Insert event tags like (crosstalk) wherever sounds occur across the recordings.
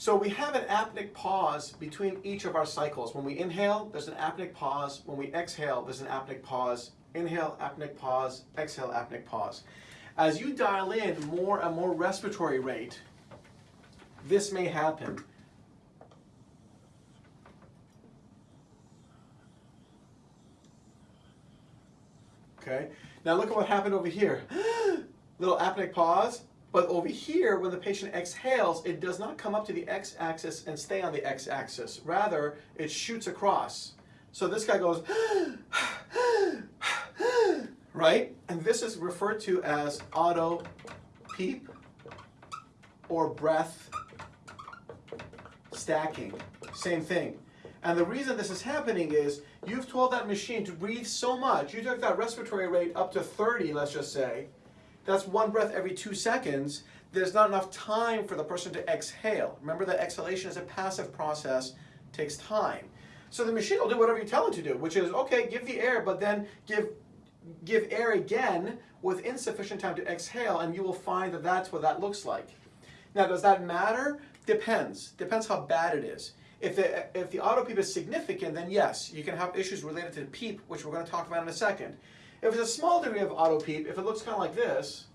So we have an apneic pause between each of our cycles. When we inhale, there's an apneic pause. When we exhale, there's an apneic pause. Inhale, apneic pause. Exhale, apneic pause. As you dial in more and more respiratory rate, this may happen. Okay, now look at what happened over here. (gasps) Little apneic pause, but over here, when the patient exhales, it does not come up to the x-axis and stay on the x-axis. Rather, it shoots across. So this guy goes, (gasps) right? And this is referred to as auto peep or breath stacking. Same thing. And the reason this is happening is you've told that machine to breathe so much. You took that respiratory rate up to 30, let's just say. That's one breath every two seconds. There's not enough time for the person to exhale. Remember that exhalation is a passive process, takes time. So the machine will do whatever you tell it to do, which is, okay, give the air, but then give, give air again with insufficient time to exhale, and you will find that that's what that looks like. Now, does that matter? Depends. Depends how bad it is. If the, if the auto PEEP is significant, then yes, you can have issues related to the PEEP, which we're going to talk about in a second. If it's a small degree of auto PEEP, if it looks kind of like this,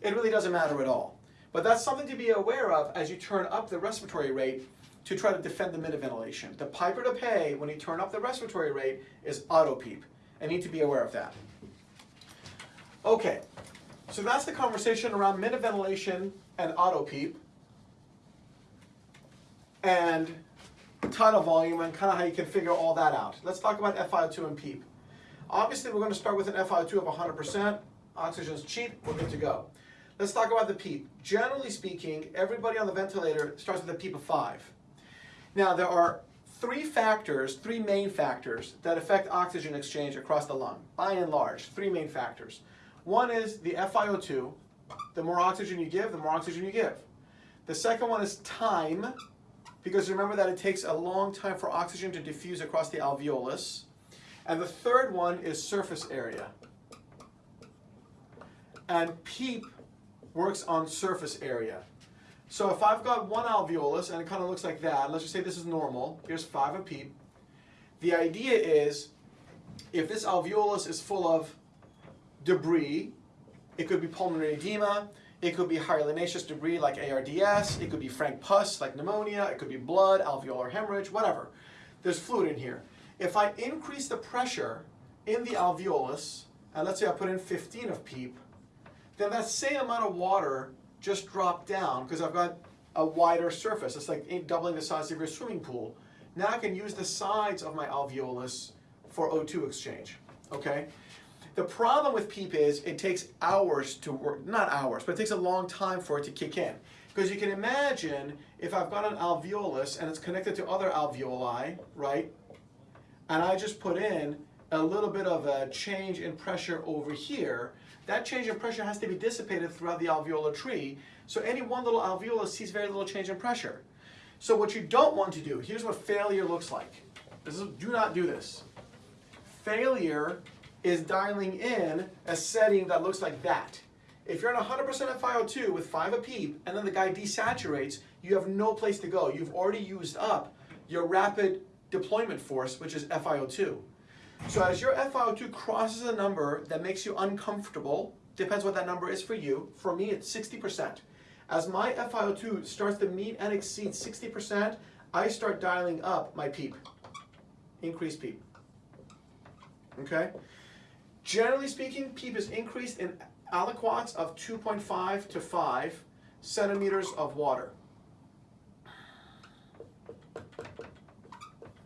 it really doesn't matter at all. But that's something to be aware of as you turn up the respiratory rate to try to defend the mid ventilation. The piper to pay when you turn up the respiratory rate is auto PEEP, and need to be aware of that. Okay, so that's the conversation around mid ventilation and auto PEEP. And tidal volume and kind of how you can figure all that out. Let's talk about FiO2 and PEEP. Obviously, we're going to start with an FiO2 of 100%. Oxygen's cheap, we're good to go. Let's talk about the PEEP. Generally speaking, everybody on the ventilator starts with a PEEP of 5. Now, there are three factors, three main factors that affect oxygen exchange across the lung, by and large, three main factors. One is the FiO2. The more oxygen you give, the more oxygen you give. The second one is time, because remember that it takes a long time for oxygen to diffuse across the alveolus. And the third one is surface area. And PEEP works on surface area. So if I've got one alveolus and it kind of looks like that, let's just say this is normal, here's five of PEEP. The idea is if this alveolus is full of debris, it could be pulmonary edema, it could be hyalinaceous debris like ARDS, it could be frank pus like pneumonia, it could be blood, alveolar hemorrhage, whatever. There's fluid in here. If I increase the pressure in the alveolus, and let's say I put in 15 of PEEP, then that same amount of water just dropped down because I've got a wider surface. It's like doubling the size of your swimming pool. Now I can use the sides of my alveolus for O2 exchange, okay? The problem with PEEP is it takes hours to work, not hours, but it takes a long time for it to kick in. Because you can imagine if I've got an alveolus and it's connected to other alveoli, right? And I just put in a little bit of a change in pressure over here, that change in pressure has to be dissipated throughout the alveolar tree. So any one little alveolus sees very little change in pressure. So what you don't want to do, here's what failure looks like. This is, do not do this. Failure is dialing in a setting that looks like that. If you're on 100% FiO2 with 5 a PEEP and then the guy desaturates, you have no place to go. You've already used up your rapid deployment force, which is FiO2. So as your FiO2 crosses a number that makes you uncomfortable, depends what that number is for you, for me it's 60%. As my FiO2 starts to meet and exceed 60%, I start dialing up my PEEP, increase PEEP, okay? Generally speaking, PEEP is increased in aliquots of 2.5 to 5 centimeters of water.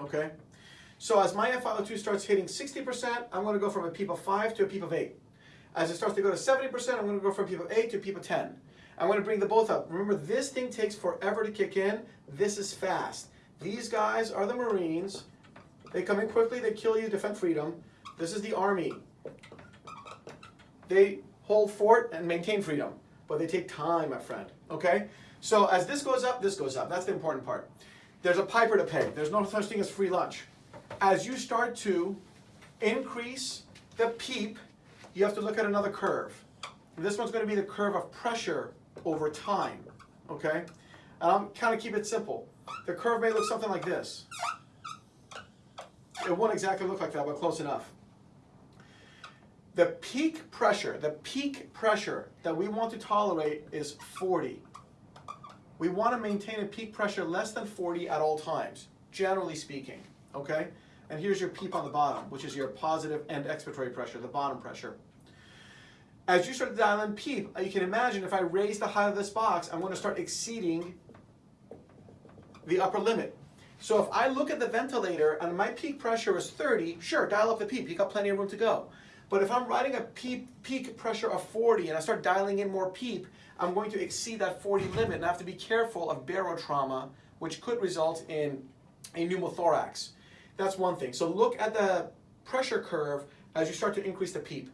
Okay? So as my FiO2 starts hitting 60%, I'm going to go from a PEEP of 5 to a PEEP of 8. As it starts to go to 70%, I'm going to go from a PEEP of 8 to a PEEP of 10. I'm going to bring the both up. Remember, this thing takes forever to kick in. This is fast. These guys are the Marines. They come in quickly, they kill you, defend freedom. This is the Army. They hold fort and maintain freedom, but they take time, my friend, okay? So as this goes up, this goes up. That's the important part. There's a piper to pay. There's no such thing as free lunch as you start to increase the PEEP, you have to look at another curve. This one's going to be the curve of pressure over time, okay? Um, I'm kind of keep it simple. The curve may look something like this. It won't exactly look like that, but close enough. The peak pressure, the peak pressure that we want to tolerate is 40. We want to maintain a peak pressure less than 40 at all times, generally speaking, okay? And here's your PEEP on the bottom, which is your positive end expiratory pressure, the bottom pressure. As you start to dial in PEEP, uh, you can imagine if I raise the height of this box, I'm going to start exceeding the upper limit. So if I look at the ventilator and my peak pressure is 30, sure, dial up the PEEP, you got plenty of room to go. But if I'm riding a peak, peak pressure of 40 and I start dialing in more PEEP, I'm going to exceed that 40 limit and I have to be careful of barotrauma, which could result in a pneumothorax. That's one thing. So look at the pressure curve as you start to increase the PEEP.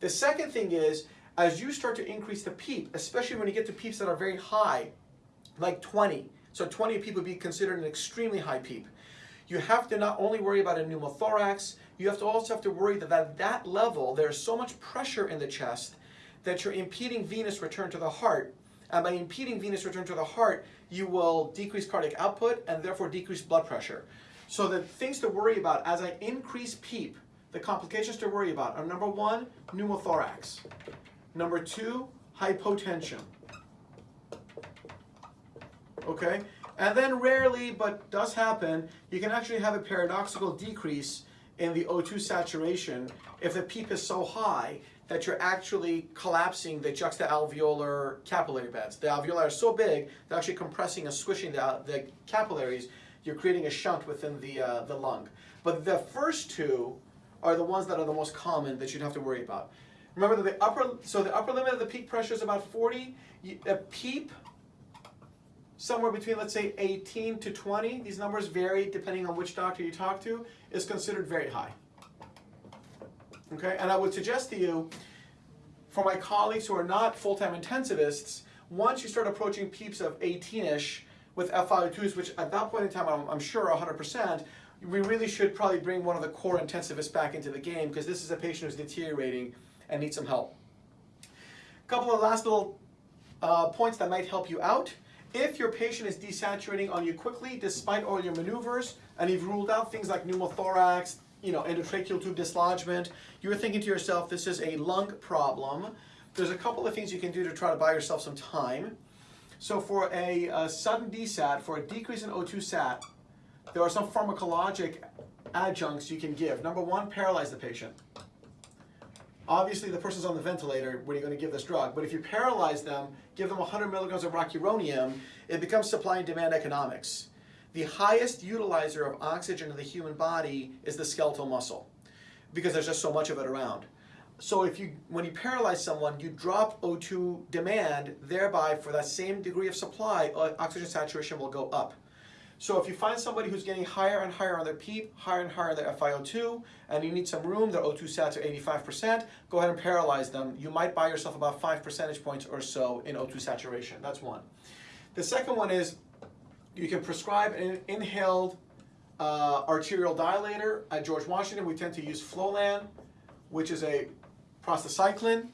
The second thing is, as you start to increase the PEEP, especially when you get to PEEPs that are very high, like 20, so 20 PEEP would be considered an extremely high PEEP. You have to not only worry about a pneumothorax, you have to also have to worry that at that level, there's so much pressure in the chest that you're impeding venous return to the heart. And by impeding venous return to the heart, you will decrease cardiac output and therefore decrease blood pressure. So the things to worry about as I increase PEEP, the complications to worry about are number one, pneumothorax. Number two, hypotension. Okay? And then rarely, but does happen, you can actually have a paradoxical decrease in the O2 saturation if the PEEP is so high that you're actually collapsing the juxta-alveolar capillary beds. The alveoli are so big, they're actually compressing and squishing the, the capillaries. You're creating a shunt within the, uh, the lung. But the first two are the ones that are the most common that you'd have to worry about. Remember that the upper, so the upper limit of the peak pressure is about 40. A PEEP somewhere between, let's say, 18 to 20, these numbers vary depending on which doctor you talk to, is considered very high. Okay, and I would suggest to you, for my colleagues who are not full-time intensivists, once you start approaching PEEPs of 18-ish with FiO2s, which at that point in time I'm, I'm sure 100%, we really should probably bring one of the core intensivists back into the game because this is a patient who's deteriorating and needs some help. A couple of last little uh, points that might help you out. If your patient is desaturating on you quickly, despite all your maneuvers, and you've ruled out things like pneumothorax, you know, endotracheal tube dislodgement, you're thinking to yourself, this is a lung problem. There's a couple of things you can do to try to buy yourself some time. So for a, a sudden desat, for a decrease in O2 sat, there are some pharmacologic adjuncts you can give. Number one, paralyze the patient. Obviously, the person's on the ventilator when you're going to give this drug, but if you paralyze them, give them 100 milligrams of rocuronium, it becomes supply and demand economics. The highest utilizer of oxygen in the human body is the skeletal muscle because there's just so much of it around. So if you, when you paralyze someone, you drop O2 demand, thereby for that same degree of supply, uh, oxygen saturation will go up. So if you find somebody who's getting higher and higher on their PEEP, higher and higher on their FiO2, and you need some room, their O2 sats are 85%, go ahead and paralyze them. You might buy yourself about five percentage points or so in O2 saturation. That's one. The second one is you can prescribe an inhaled uh, arterial dilator. At George Washington, we tend to use Flolan, which is a prostacyclin.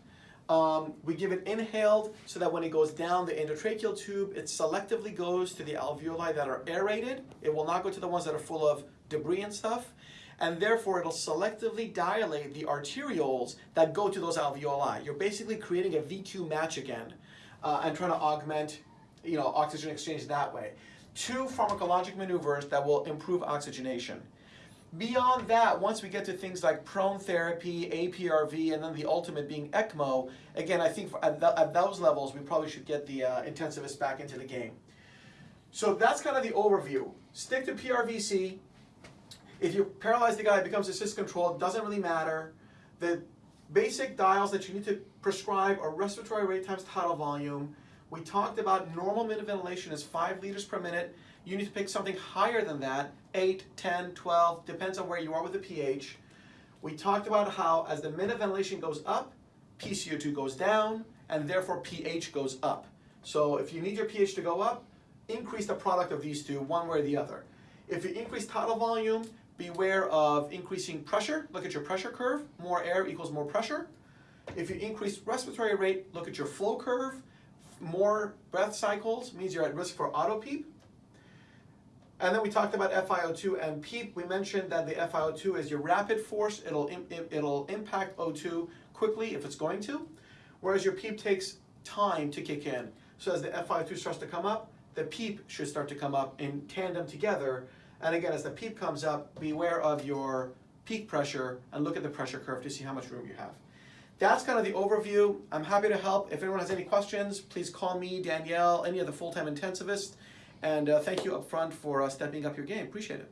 Um, we give it inhaled so that when it goes down the endotracheal tube, it selectively goes to the alveoli that are aerated. It will not go to the ones that are full of debris and stuff. And therefore, it'll selectively dilate the arterioles that go to those alveoli. You're basically creating a VQ match again uh, and trying to augment you know, oxygen exchange that way. Two pharmacologic maneuvers that will improve oxygenation. Beyond that, once we get to things like prone therapy, APRV, and then the ultimate being ECMO, again, I think at, at those levels, we probably should get the uh, intensivist back into the game. So that's kind of the overview. Stick to PRVC. If you paralyze the guy, it becomes assist control. It doesn't really matter. The basic dials that you need to prescribe are respiratory rate times tidal volume. We talked about normal minute ventilation is 5 liters per minute. You need to pick something higher than that, 8, 10, 12, depends on where you are with the pH. We talked about how as the minute ventilation goes up, PCO2 goes down, and therefore pH goes up. So if you need your pH to go up, increase the product of these two, one way or the other. If you increase tidal volume, beware of increasing pressure. Look at your pressure curve. More air equals more pressure. If you increase respiratory rate, look at your flow curve. more breath cycles means you're at risk for auto PEEP. And then we talked about FiO2 and PEEP. We mentioned that the FiO2 is your rapid force. It'll, it'll impact O2 quickly if it's going to, whereas your PEEP takes time to kick in. So as the FiO2 starts to come up, the PEEP should start to come up in tandem together. And again, as the PEEP comes up, beware of your peak pressure and look at the pressure curve to see how much room you have. That's kind of the overview. I'm happy to help. If anyone has any questions, please call me, Danielle, any of the full-time intensivists. And uh, thank you up front for uh, stepping up your game. Appreciate it.